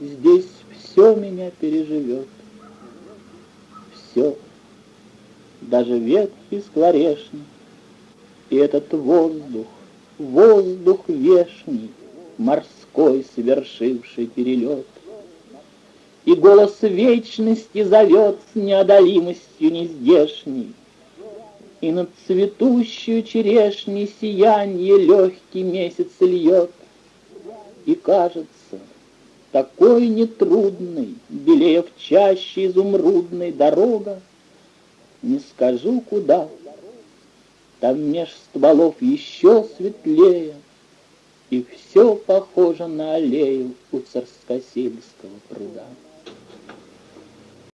Здесь все меня переживет. Все, даже ветки скворешни, И этот воздух, воздух вешний, Морской, совершивший перелет. И голос вечности зовет с неодолимостью нездешней, И над цветущую черешней сиянье легкий месяц льет. И кажется, такой нетрудной, Белее в чаще изумрудной дорога, Не скажу куда, там меж стволов еще светлее, И все похоже на аллею у царскосельского пруда.